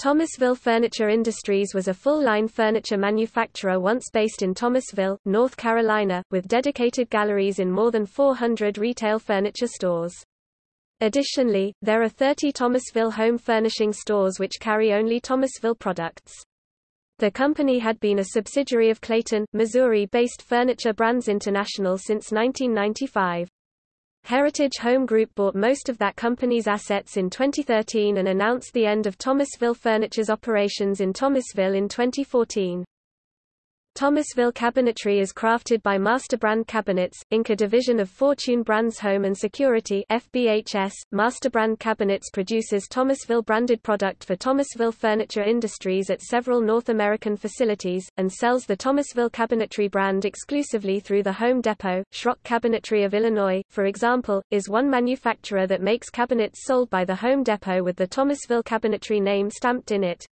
Thomasville Furniture Industries was a full-line furniture manufacturer once based in Thomasville, North Carolina, with dedicated galleries in more than 400 retail furniture stores. Additionally, there are 30 Thomasville home furnishing stores which carry only Thomasville products. The company had been a subsidiary of Clayton, Missouri-based Furniture Brands International since 1995. Heritage Home Group bought most of that company's assets in 2013 and announced the end of Thomasville Furniture's operations in Thomasville in 2014. Thomasville Cabinetry is crafted by Master Brand Cabinets, Inc. a division of Fortune Brands Home and Security FBHS. Master Brand Cabinets produces Thomasville branded product for Thomasville Furniture Industries at several North American facilities, and sells the Thomasville Cabinetry brand exclusively through the Home Depot. Schrock Cabinetry of Illinois, for example, is one manufacturer that makes cabinets sold by the Home Depot with the Thomasville Cabinetry name stamped in it.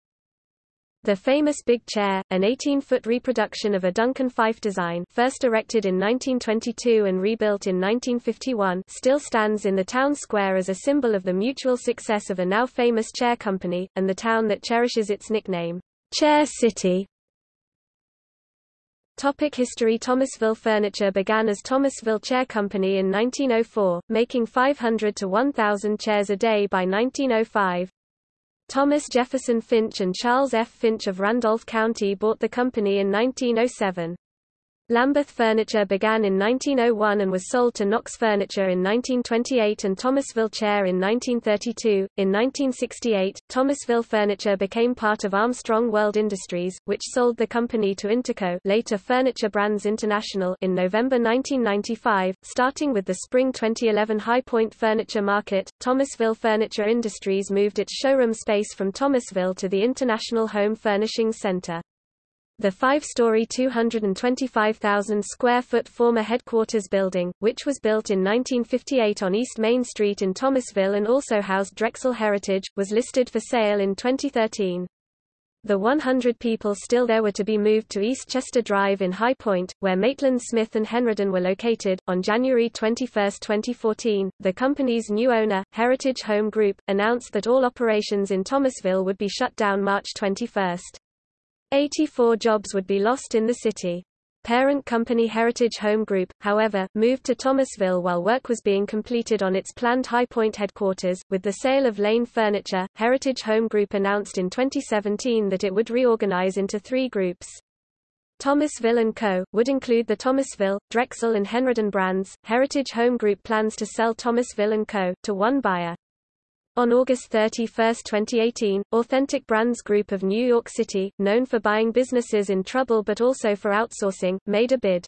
The famous Big Chair, an 18-foot reproduction of a Duncan Phyfe design first erected in 1922 and rebuilt in 1951 still stands in the town square as a symbol of the mutual success of a now famous chair company, and the town that cherishes its nickname, Chair City. Topic History Thomasville Furniture began as Thomasville Chair Company in 1904, making 500 to 1,000 chairs a day by 1905. Thomas Jefferson Finch and Charles F. Finch of Randolph County bought the company in 1907. Lambeth Furniture began in 1901 and was sold to Knox Furniture in 1928 and Thomasville Chair in 1932. In 1968, Thomasville Furniture became part of Armstrong World Industries, which sold the company to Interco, later Furniture Brands International, in November 1995. Starting with the spring 2011 High Point Furniture Market, Thomasville Furniture Industries moved its showroom space from Thomasville to the International Home Furnishings Center. The five-story 225,000 square foot former headquarters building, which was built in 1958 on East Main Street in Thomasville and also housed Drexel Heritage, was listed for sale in 2013. The 100 people still there were to be moved to East Chester Drive in High Point, where Maitland Smith and Henredon were located. On January 21, 2014, the company's new owner, Heritage Home Group, announced that all operations in Thomasville would be shut down March 21. 84 jobs would be lost in the city. Parent company Heritage Home Group, however, moved to Thomasville while work was being completed on its planned High Point headquarters. With the sale of Lane Furniture, Heritage Home Group announced in 2017 that it would reorganize into three groups. Thomasville & Co. would include the Thomasville, Drexel and Henredon brands. Heritage Home Group plans to sell Thomasville & Co. to one buyer. On August 31, 2018, Authentic Brands Group of New York City, known for buying businesses in trouble but also for outsourcing, made a bid.